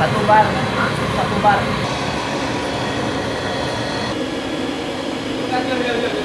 Satu bar. Satu bar. Yuk, yuk.